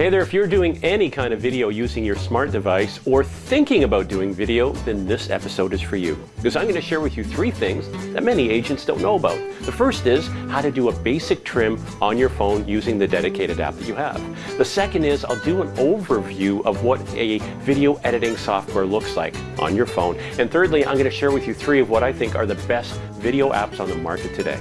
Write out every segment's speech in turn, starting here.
Hey there, if you're doing any kind of video using your smart device or thinking about doing video, then this episode is for you. Because I'm going to share with you three things that many agents don't know about. The first is how to do a basic trim on your phone using the dedicated app that you have. The second is I'll do an overview of what a video editing software looks like on your phone. And thirdly, I'm going to share with you three of what I think are the best video apps on the market today.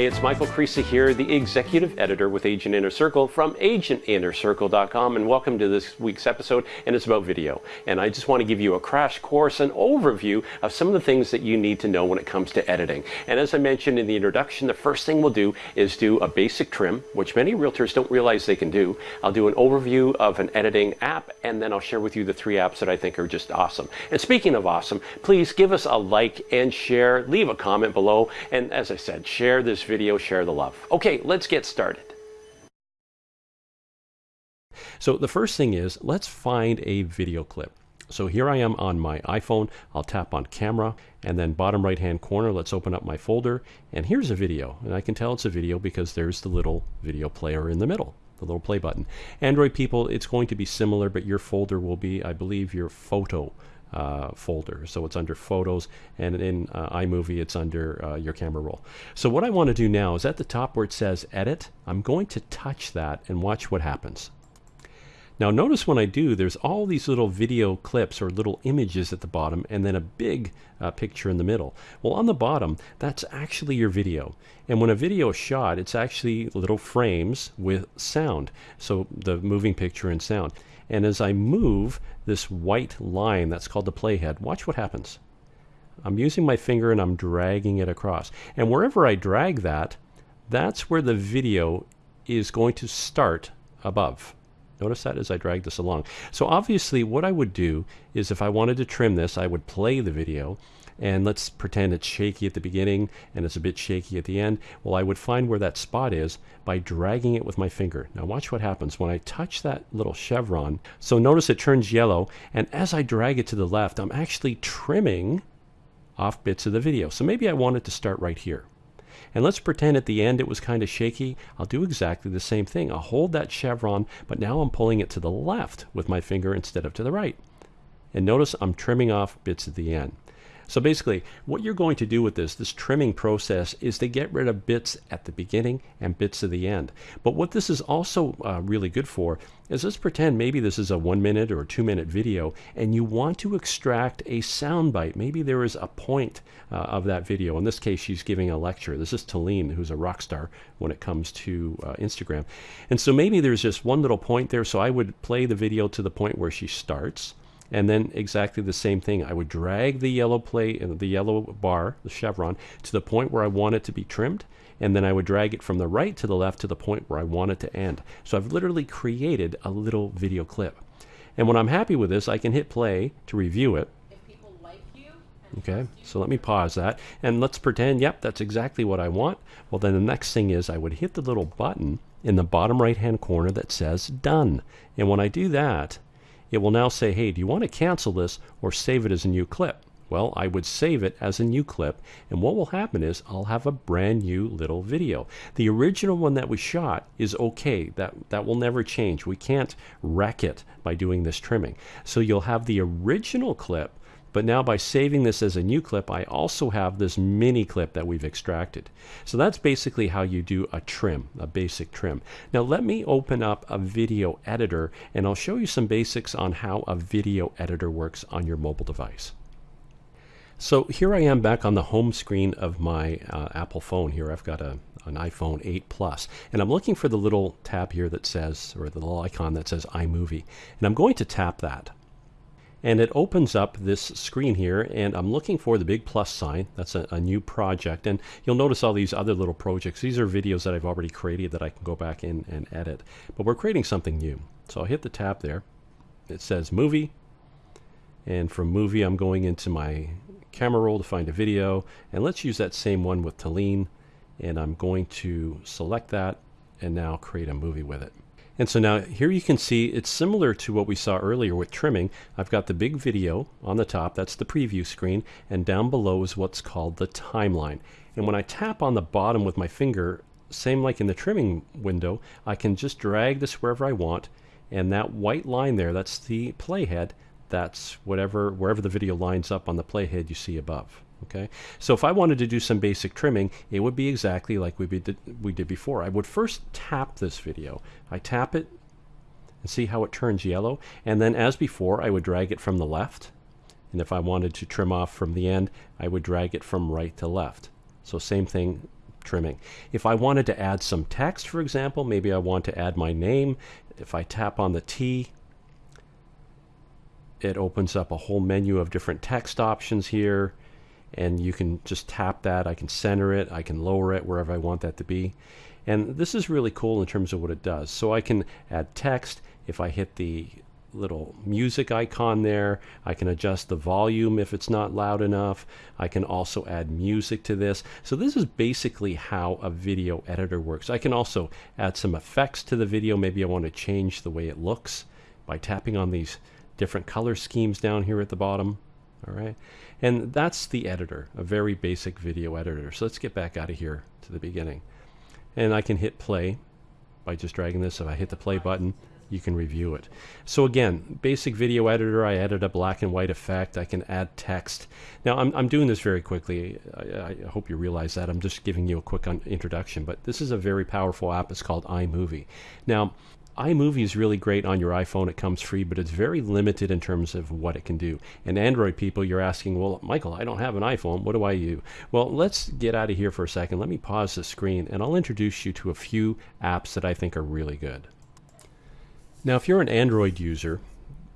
Hey, it's Michael Creasy here, the executive editor with Agent Inner Circle from agentinnercircle.com, and welcome to this week's episode. And it's about video. And I just want to give you a crash course, an overview of some of the things that you need to know when it comes to editing. And as I mentioned in the introduction, the first thing we'll do is do a basic trim, which many realtors don't realize they can do. I'll do an overview of an editing app, and then I'll share with you the three apps that I think are just awesome. And speaking of awesome, please give us a like and share, leave a comment below, and as I said, share this video, share the love. Okay, let's get started. So the first thing is, let's find a video clip. So here I am on my iPhone. I'll tap on camera and then bottom right hand corner, let's open up my folder. And here's a video. And I can tell it's a video because there's the little video player in the middle, the little play button. Android people, it's going to be similar, but your folder will be, I believe, your photo uh, folder. So it's under Photos, and in uh, iMovie, it's under uh, your camera roll. So what I want to do now is at the top where it says Edit, I'm going to touch that and watch what happens. Now notice when I do, there's all these little video clips or little images at the bottom and then a big uh, picture in the middle. Well, on the bottom, that's actually your video. And when a video is shot, it's actually little frames with sound. So the moving picture and sound. And as I move this white line that's called the playhead, watch what happens. I'm using my finger and I'm dragging it across. And wherever I drag that, that's where the video is going to start above. Notice that as I drag this along. So obviously what I would do is if I wanted to trim this, I would play the video and let's pretend it's shaky at the beginning and it's a bit shaky at the end. Well, I would find where that spot is by dragging it with my finger. Now watch what happens when I touch that little chevron. So notice it turns yellow and as I drag it to the left, I'm actually trimming off bits of the video. So maybe I want it to start right here. And let's pretend at the end it was kind of shaky. I'll do exactly the same thing. I'll hold that chevron, but now I'm pulling it to the left with my finger instead of to the right. And notice I'm trimming off bits at the end. So basically, what you're going to do with this, this trimming process, is to get rid of bits at the beginning and bits at the end. But what this is also uh, really good for is let's pretend maybe this is a one minute or two minute video and you want to extract a soundbite. Maybe there is a point uh, of that video. In this case, she's giving a lecture. This is Talene, who's a rock star when it comes to uh, Instagram. And so maybe there's just one little point there. So I would play the video to the point where she starts and then exactly the same thing. I would drag the yellow plate, uh, the yellow bar, the chevron, to the point where I want it to be trimmed, and then I would drag it from the right to the left to the point where I want it to end. So I've literally created a little video clip. And when I'm happy with this, I can hit play to review it. Okay, so let me pause that. And let's pretend, yep, that's exactly what I want. Well, then the next thing is I would hit the little button in the bottom right hand corner that says done. And when I do that, it will now say, hey, do you want to cancel this or save it as a new clip? Well, I would save it as a new clip, and what will happen is I'll have a brand new little video. The original one that we shot is okay. That, that will never change. We can't wreck it by doing this trimming. So you'll have the original clip but now by saving this as a new clip, I also have this mini clip that we've extracted. So that's basically how you do a trim, a basic trim. Now let me open up a video editor and I'll show you some basics on how a video editor works on your mobile device. So here I am back on the home screen of my uh, Apple phone here. I've got a, an iPhone 8 Plus, and I'm looking for the little tab here that says, or the little icon that says iMovie. And I'm going to tap that and it opens up this screen here and I'm looking for the big plus sign. That's a, a, new project. And you'll notice all these other little projects. These are videos that I've already created that I can go back in and edit. But we're creating something new. So I'll hit the tab there. It says movie. And from movie I'm going into my camera roll to find a video. And let's use that same one with Talene and I'm going to select that and now create a movie with it And so now here you can see it's similar to what we saw earlier with trimming. I've got the big video on the top, that's the preview screen, and down below is what's called the timeline. And when I tap on the bottom with my finger, same like in the trimming window, I can just drag this wherever I want, and that white line there, that's the playhead, that's whatever wherever the video lines up on the playhead you see above. Okay, so if I wanted to do some basic trimming, it would be exactly like we did, we did before. I would first tap this video. I tap it and see how it turns yellow. And then as before, I would drag it from the left. And if I wanted to trim off from the end, I would drag it from right to left. So same thing, trimming. If I wanted to add some text, for example, maybe I want to add my name. If I tap on the T, it opens up a whole menu of different text options here and you can just tap that. I can center it, I can lower it wherever I want that to be. And this is really cool in terms of what it does. So I can add text. If I hit the little music icon there, I can adjust the volume if it's not loud enough. I can also add music to this. So this is basically how a video editor works. I can also add some effects to the video. Maybe I want to change the way it looks by tapping on these different color schemes down here at the bottom. All right. And that's the editor, a very basic video editor. So let's get back out of here to the beginning. And I can hit play by just dragging this. If I hit the play button, you can review it. So again, basic video editor, I added a black and white effect. I can add text. Now I'm, I'm doing this very quickly. I, I hope you realize that. I'm just giving you a quick introduction, but this is a very powerful app. It's called iMovie. Now, iMovie is really great on your iPhone. It comes free, but it's very limited in terms of what it can do. And Android people, you're asking, well, Michael, I don't have an iPhone. What do I use? Well, let's get out of here for a second. Let me pause the screen and I'll introduce you to a few apps that I think are really good. Now, if you're an Android user,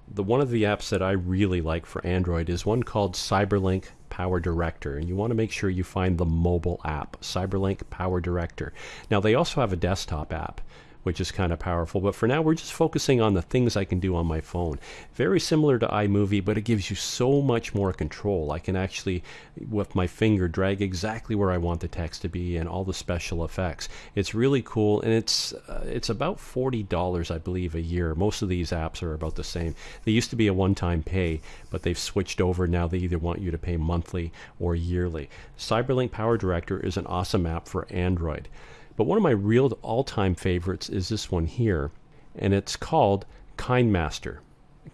the one of the apps that I really like for Android is one called Cyberlink Power Director, and you want to make sure you find the mobile app, Cyberlink Power Director. Now, they also have a desktop app which is kind of powerful. But for now, we're just focusing on the things I can do on my phone. Very similar to iMovie, but it gives you so much more control. I can actually, with my finger, drag exactly where I want the text to be and all the special effects. It's really cool, and it's uh, it's about forty dollars, I believe, a year. Most of these apps are about the same. They used to be a one-time pay, but they've switched over now. They either want you to pay monthly or yearly. Cyberlink Power Director is an awesome app for Android. But one of my real all time favorites is this one here, and it's called KineMaster.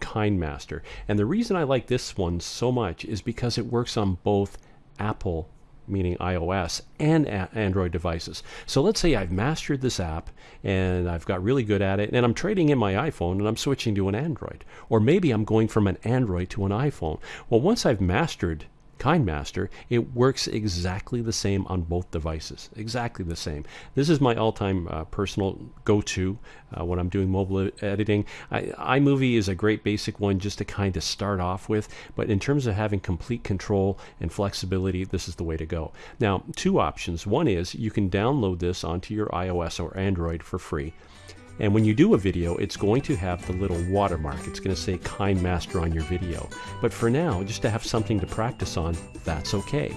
KineMaster. And the reason I like this one so much is because it works on both Apple meaning iOS, and Android devices. So let's say I've mastered this app and I've got really good at it, and I'm trading in my iPhone and I'm switching to an Android. Or maybe I'm going from an Android to an iPhone. Well, once I've mastered KineMaster, it works exactly the same on both devices. Exactly the same. This is my all-time uh, personal go-to uh, when I'm doing mobile editing. I, iMovie is a great basic one just to kind of start off with, but in terms of having complete control and flexibility, this is the way to go. Now, two options. One is you can download this onto your iOS or Android for free. And when you do a video, it's going to have the little watermark. It's going to say KineMaster on your video. But for now, just to have something to practice on, that's okay.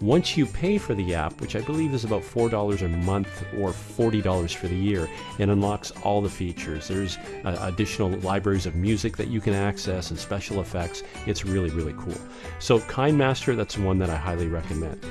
Once you pay for the app, which I believe is about $4 a month or $40 for the year, it unlocks all the features. There's uh, additional libraries of music that you can access and special effects. It's really, really cool. So KineMaster, that's one that I highly recommend.